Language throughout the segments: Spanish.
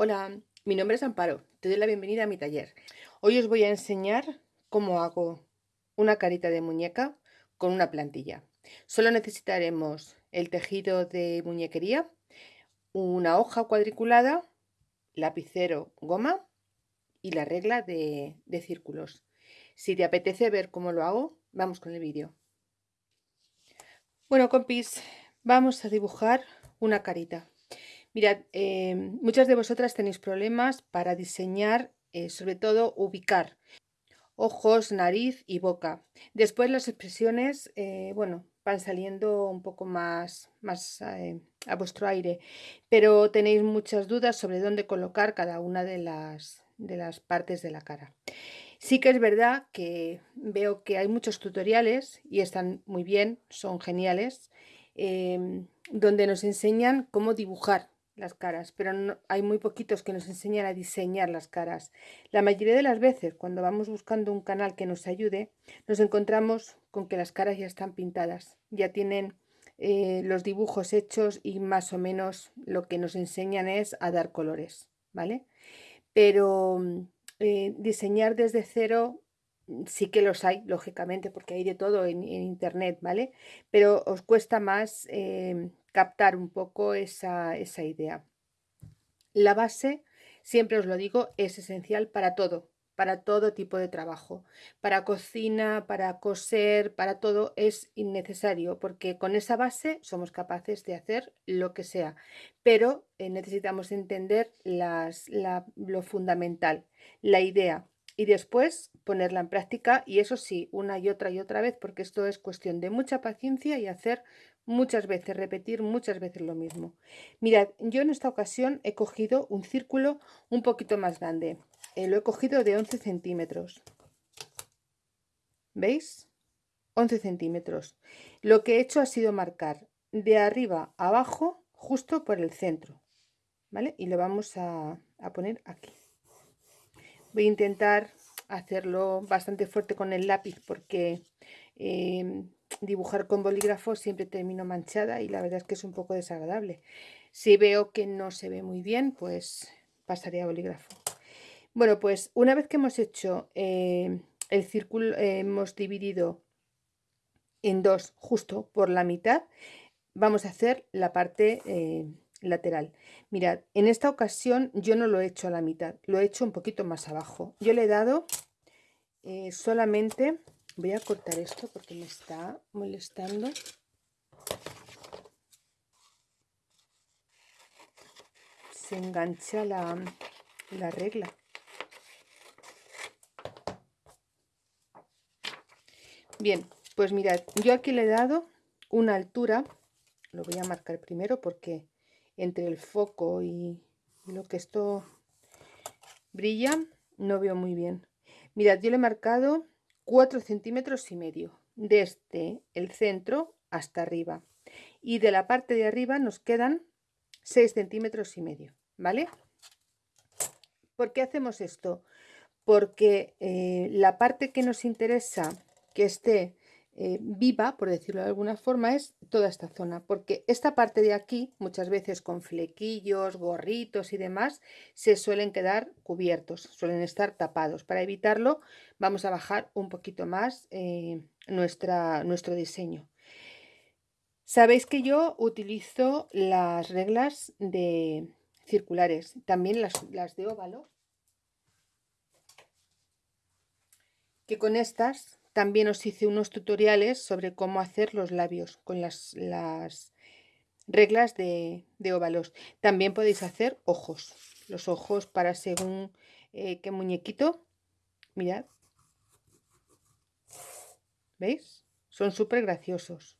Hola, mi nombre es Amparo, te doy la bienvenida a mi taller. Hoy os voy a enseñar cómo hago una carita de muñeca con una plantilla. Solo necesitaremos el tejido de muñequería, una hoja cuadriculada, lapicero, goma y la regla de, círculos. Si te apetece ver cómo lo hago, vamos con el vídeo. Bueno, compis, vamos a dibujar una carita. Mirad, eh, muchas de vosotras tenéis problemas para diseñar, eh, sobre todo ubicar ojos, nariz y boca. Después las expresiones, eh, bueno, van saliendo un poco más, más a vuestro aire, pero tenéis muchas dudas sobre dónde colocar cada una de las, de las partes de la cara. Sí que es verdad que veo que hay muchos tutoriales y están muy bien, son geniales, donde nos enseñan cómo dibujar las caras, pero hay muy poquitos que nos enseñan a diseñar las caras. La mayoría de las veces, cuando vamos buscando un canal que nos ayude, nos encontramos con que las caras ya están pintadas, ya tienen eh, los dibujos hechos y más o menos lo que nos enseñan es a dar colores, ¿vale? Pero eh, diseñar desde cero mm, sí que los hay, lógicamente, porque hay de todo en, internet, ¿vale? Pero os cuesta más em, captar un poco esa, esa idea. La base, siempre os lo digo, es esencial para todo, para todo tipo de trabajo. Para cocina, para coser, para todo es innecesario, porque con esa base somos capaces de hacer lo que sea. Pero eh, necesitamos entender las, lo fundamental, la idea, y después ponerla en práctica y eso sí, una y otra y otra vez, porque esto es cuestión de mucha paciencia y hacer muchas veces, repetir muchas veces lo mismo. Mirad, yo en esta ocasión he cogido un círculo un poquito más grande. Eh, lo he cogido de 11 centímetros. ¿Veis? 11 centímetros. Lo que he hecho ha sido marcar de arriba a abajo justo por el centro. ¿Vale? Y lo vamos a, poner aquí. Voy a intentar hacerlo bastante fuerte con el lápiz porque eh, dibujar con bolígrafo siempre termino manchada y la verdad es que es un poco desagradable. Si veo que no se ve muy bien, pues pasaré a bolígrafo. Bueno, pues una vez que hemos hecho eh, el círculo, eh, hemos dividido en dos justo por la mitad, vamos a hacer la parte eh, lateral. Mirad, en esta ocasión yo no lo he hecho a la mitad, lo he hecho un poquito más abajo. Yo le he dado solamente Voy a cortar esto porque me está molestando. Se engancha la, la regla. Bien, pues mirad, yo aquí le he dado una altura, lo voy a marcar primero porque entre el foco y lo que esto brilla no veo muy bien. Mirad, yo le he marcado 4 centímetros y medio desde el centro hasta arriba y de la parte de arriba nos quedan 6 centímetros y medio vale ¿por qué hacemos esto? porque eh, la parte que nos interesa que esté eh, viva, por decirlo de alguna forma, es toda esta zona, porque esta parte de aquí, muchas veces con flequillos, gorritos y demás, se suelen quedar cubiertos, suelen estar tapados. Para evitarlo, vamos a bajar un poquito más eh, nuestra, nuestro diseño. Sabéis que yo utilizo las reglas de circulares, también las, las de óvalo, que con estas también os hice unos tutoriales sobre cómo hacer los labios con las, reglas de, óvalos. También podéis hacer ojos. Los ojos para según eh, qué muñequito. Mirad. ¿Veis? Son súper graciosos.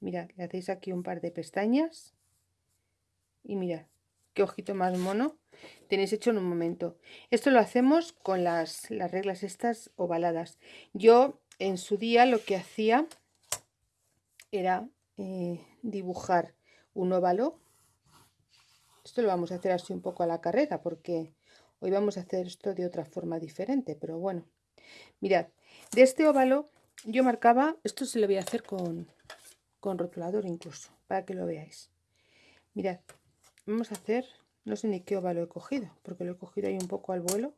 Mirad, le hacéis aquí un par de pestañas. Y mirad, qué ojito más mono tenéis hecho en un momento. Esto lo hacemos con las, las reglas estas ovaladas. Yo en su día lo que hacía era eh, dibujar un óvalo. Esto lo vamos a hacer así un poco a la carrera porque hoy vamos a hacer esto de otra forma diferente, pero bueno. Mirad, de este óvalo yo marcaba, esto se lo voy a hacer con, con rotulador incluso, para que lo veáis. Mirad, vamos a hacer no sé ni qué óvalo he cogido, porque lo he cogido ahí un poco al vuelo.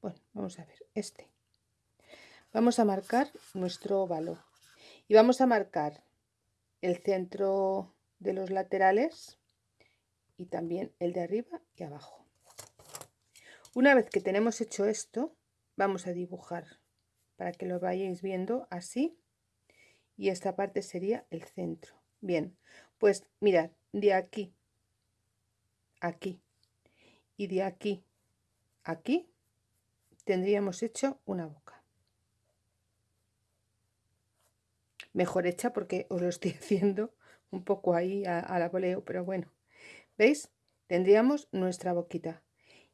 Bueno, vamos a ver, este. Vamos a marcar nuestro óvalo y vamos a marcar el centro de los laterales y también el de arriba y abajo. Una vez que tenemos hecho esto, vamos a dibujar para que lo vayáis viendo así y esta parte sería el centro. Bien, pues mirad, de aquí, aquí y de aquí, aquí, tendríamos hecho una boca. Mejor hecha porque os lo estoy haciendo un poco ahí a, a la pero bueno, ¿veis? Tendríamos nuestra boquita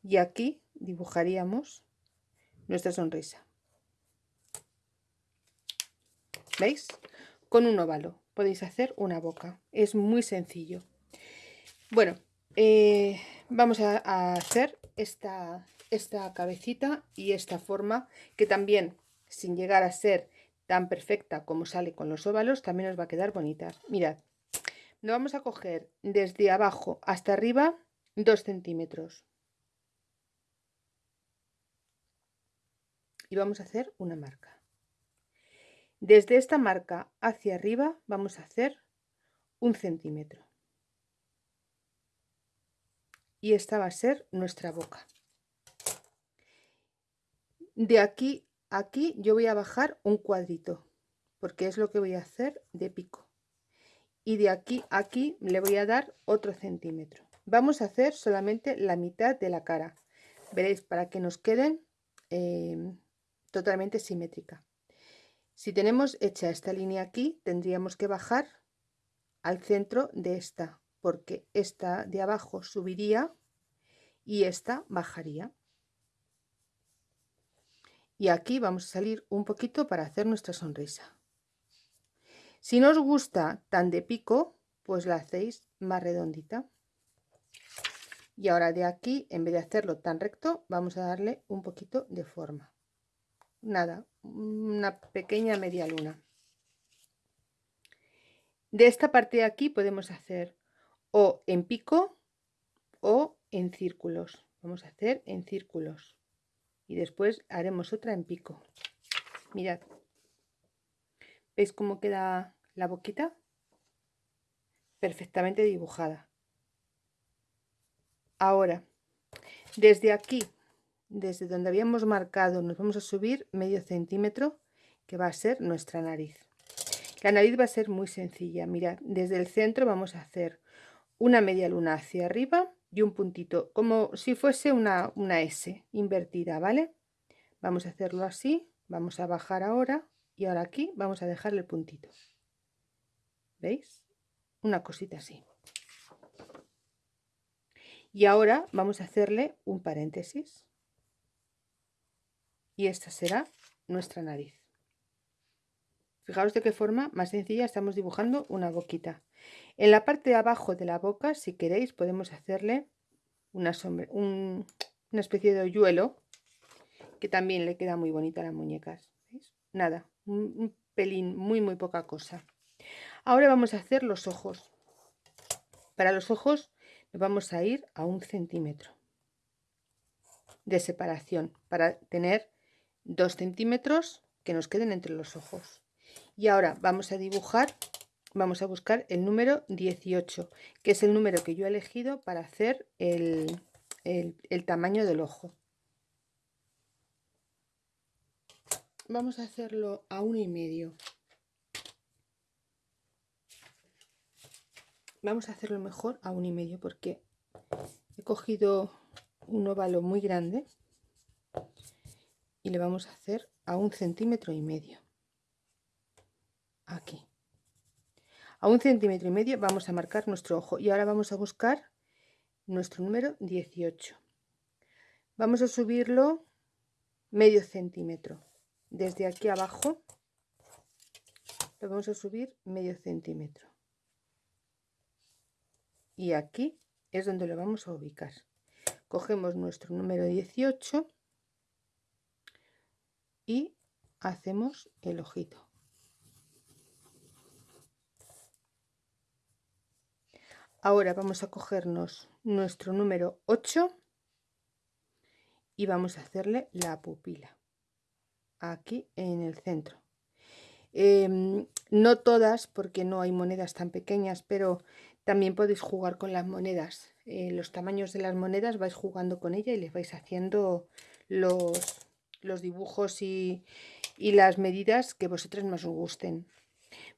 y aquí dibujaríamos nuestra sonrisa. ¿Veis? Con un óvalo podéis hacer una boca. Es muy sencillo. Bueno, eh, vamos a, hacer esta, esta cabecita y esta forma que también, sin llegar a ser tan perfecta como sale con los óvalos, también os va a quedar bonita. Mirad, lo vamos a coger desde abajo hasta arriba 2 centímetros. Y vamos a hacer una marca. Desde esta marca hacia arriba vamos a hacer un centímetro. Y esta va a ser nuestra boca. De aquí aquí yo voy a bajar un cuadrito, porque es lo que voy a hacer de pico. Y de aquí a aquí le voy a dar otro centímetro. Vamos a hacer solamente la mitad de la cara. Veréis, para que nos queden eh, totalmente simétrica. Si tenemos hecha esta línea aquí, tendríamos que bajar al centro de esta, porque esta de abajo subiría y esta bajaría. Y aquí vamos a salir un poquito para hacer nuestra sonrisa. Si no os gusta tan de pico, pues la hacéis más redondita. Y ahora de aquí, en vez de hacerlo tan recto, vamos a darle un poquito de forma nada, una pequeña media luna. De esta parte de aquí podemos hacer o en pico o en círculos. Vamos a hacer en círculos y después haremos otra en pico. Mirad, ¿veis cómo queda la boquita? Perfectamente dibujada. Ahora, desde aquí desde donde habíamos marcado nos vamos a subir medio centímetro que va a ser nuestra nariz la nariz va a ser muy sencilla mirad desde el centro vamos a hacer una media luna hacia arriba y un puntito como si fuese una, una S invertida vale vamos a hacerlo así vamos a bajar ahora y ahora aquí vamos a dejar el puntito. Veis una cosita así. Y ahora vamos a hacerle un paréntesis. Y esta será nuestra nariz. Fijaros de qué forma más sencilla estamos dibujando una boquita. En la parte de abajo de la boca, si queréis, podemos hacerle una, especie de hoyuelo que también le queda muy bonita a las muñecas. Nada, un, un pelín, muy muy poca cosa. Ahora vamos a hacer los ojos. Para los ojos nos vamos a ir a un centímetro de separación para tener 2 centímetros que nos queden entre los ojos. Y ahora vamos a dibujar, vamos a buscar el número 18, que es el número que yo he elegido para hacer el, el tamaño del ojo. Vamos a hacerlo a uno y medio. Vamos a hacerlo mejor a uno y medio porque he cogido un óvalo muy grande y le vamos a hacer a un centímetro y medio aquí. A un centímetro y medio vamos a marcar nuestro ojo y ahora vamos a buscar nuestro número 18 vamos a subirlo medio centímetro. Desde aquí abajo lo vamos a subir medio centímetro. Y aquí es donde lo vamos a ubicar. Cogemos nuestro número 18 y hacemos el ojito. Ahora vamos a cogernos nuestro número 8 y vamos a hacerle la pupila aquí en el centro. Em, no todas, porque no hay monedas tan pequeñas, pero también podéis jugar con las monedas. Eh, los tamaños de las monedas vais jugando con ella y les vais haciendo los, dibujos y, y las medidas que vosotras más os gusten.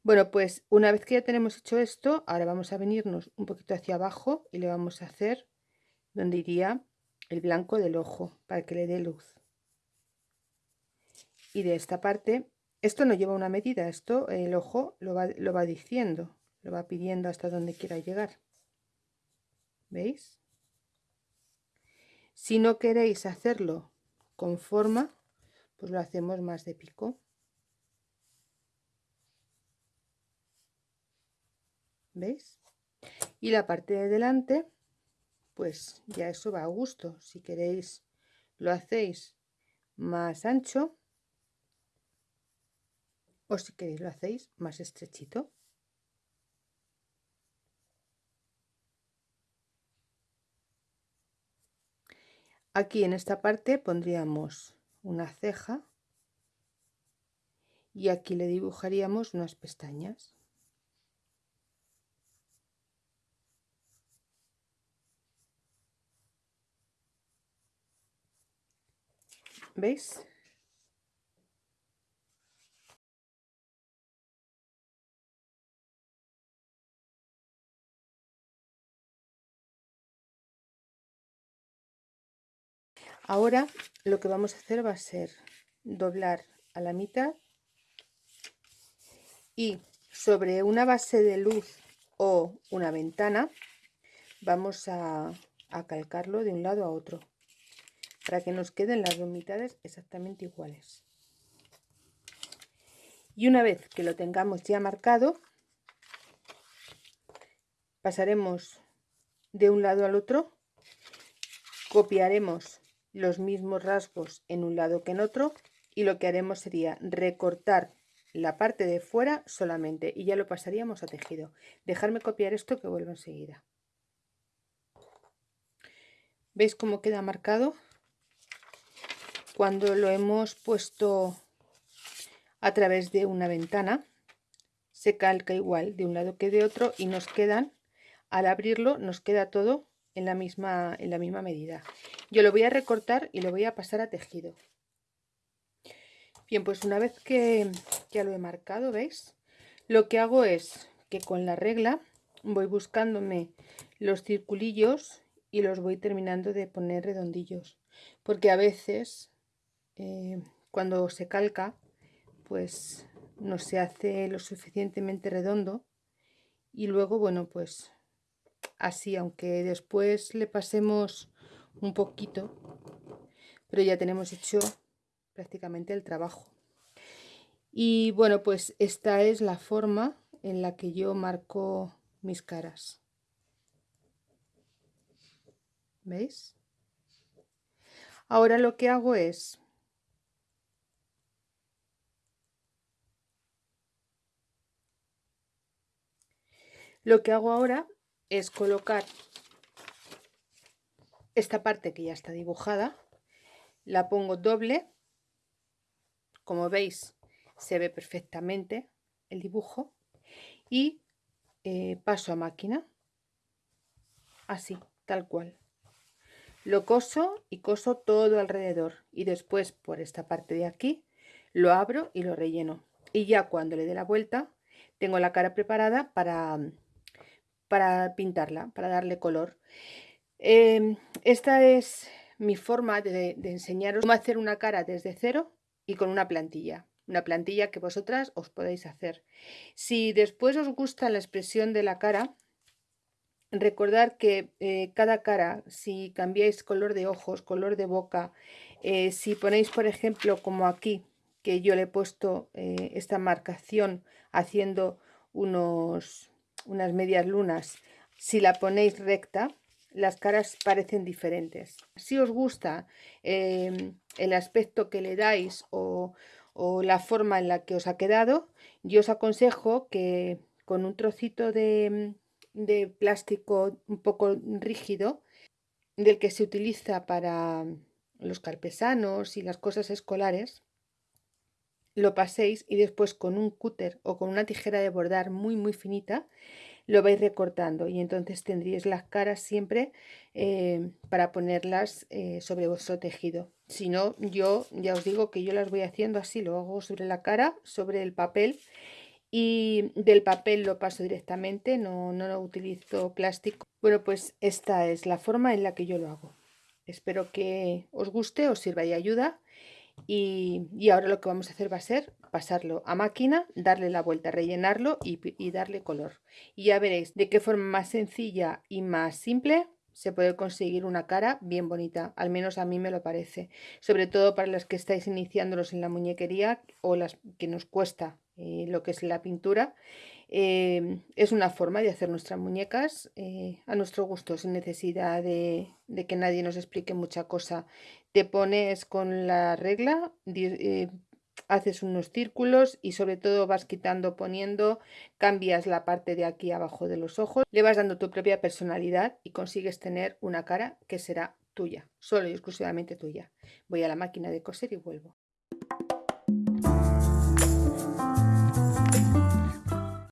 Bueno, pues una vez que ya tenemos hecho esto, ahora vamos a venirnos un poquito hacia abajo y le vamos a hacer donde iría el blanco del ojo para que le dé luz. Y de esta parte, esto no lleva una medida, esto el ojo lo va, lo va diciendo, lo va pidiendo hasta donde quiera llegar. ¿Veis? Si no queréis hacerlo con forma, pues lo hacemos más de pico. ¿Veis? Y la parte de delante, pues ya eso va a gusto. Si queréis, lo hacéis más ancho. O si queréis, lo hacéis más estrechito. Aquí en esta parte pondríamos una ceja y aquí le dibujaríamos unas pestañas. ¿Veis? Ahora lo que vamos a hacer va a ser doblar a la mitad y sobre una base de luz o una ventana vamos a, a calcarlo de un lado a otro para que nos queden las dos mitades exactamente iguales. Y una vez que lo tengamos ya marcado, pasaremos de un lado al otro, copiaremos los mismos rasgos en un lado que en otro y lo que haremos sería recortar la parte de fuera solamente y ya lo pasaríamos a tejido. Dejarme copiar esto que vuelvo enseguida. ¿Veis cómo queda marcado? Cuando lo hemos puesto a través de una ventana, se calca igual de un lado que de otro y nos quedan, al abrirlo, nos queda todo en la misma, en la misma medida. Yo lo voy a recortar y lo voy a pasar a tejido. Bien, pues una vez que ya lo he marcado, ¿veis? Lo que hago es que con la regla voy buscándome los circulillos y los voy terminando de poner redondillos. Porque a veces, eh, cuando se calca, pues no se hace lo suficientemente redondo. Y luego, bueno, pues así, aunque después le pasemos un poquito, pero ya tenemos hecho prácticamente el trabajo. Y bueno, pues esta es la forma en la que yo marco mis caras. ¿Veis? Ahora lo que hago es Lo que hago ahora es colocar esta parte que ya está dibujada, la pongo doble, como veis se ve perfectamente el dibujo, y eh, paso a máquina, así, tal cual. Lo coso y coso todo alrededor y después por esta parte de aquí lo abro y lo relleno. Y ya cuando le dé la vuelta tengo la cara preparada para para pintarla, para darle color. Em, esta es mi forma de, enseñaros cómo hacer una cara desde cero y con una plantilla. Una plantilla que vosotras os podéis hacer. Si después os gusta la expresión de la cara, recordar que eh, cada cara, si cambiáis color de ojos, color de boca, eh, si ponéis, por ejemplo, como aquí, que yo le he puesto eh, esta marcación haciendo unos, unas medias lunas, si la ponéis recta, las caras parecen diferentes. Si os gusta em, el aspecto que le dais o, la forma en la que os ha quedado, yo os aconsejo que con un trocito de, de plástico un poco rígido del que se utiliza para los carpesanos y las cosas escolares, lo paséis y después con un cúter o con una tijera de bordar muy muy finita lo vais recortando y entonces tendríais las caras siempre eh, para ponerlas eh, sobre vuestro tejido. Si no, yo ya os digo que yo las voy haciendo así, lo hago sobre la cara, sobre el papel y del papel lo paso directamente, no, no lo utilizo plástico. Bueno, pues esta es la forma en la que yo lo hago. Espero que os guste, os sirva de ayuda y, ahora lo que vamos a hacer va a ser pasarlo a máquina, darle la vuelta, rellenarlo y, darle color. Y ya veréis de qué forma más sencilla y más simple se puede conseguir una cara bien bonita, al menos a mí me lo parece, sobre todo para las que estáis iniciándolos en la muñequería o las que nos cuesta eh, lo que es la pintura. Eh, es una forma de hacer nuestras muñecas eh, a nuestro gusto, sin necesidad de, que nadie nos explique mucha cosa. Te pones con la regla, haces unos círculos y sobre todo vas quitando, poniendo, cambias la parte de aquí abajo de los ojos, le vas dando tu propia personalidad y consigues tener una cara que será tuya, solo y exclusivamente tuya. Voy a la máquina de coser y vuelvo.